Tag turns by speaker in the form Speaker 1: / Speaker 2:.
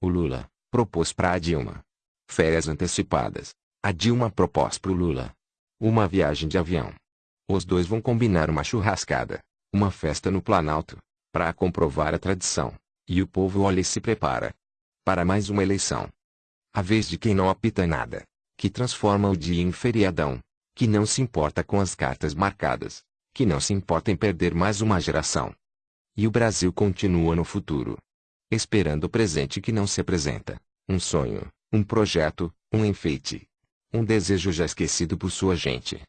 Speaker 1: O Lula propôs para a Dilma férias antecipadas. A Dilma propôs para o Lula uma viagem de avião. Os dois vão combinar uma churrascada, uma festa no Planalto, para comprovar a tradição. E o povo olha e se prepara para mais uma eleição. A vez de quem não apita nada, que transforma o dia em feriadão, que não se importa com as cartas marcadas, que não se importa em perder mais uma geração. E o Brasil continua no futuro, esperando o presente que não se apresenta, um sonho, um projeto, um enfeite, um desejo já esquecido por sua gente.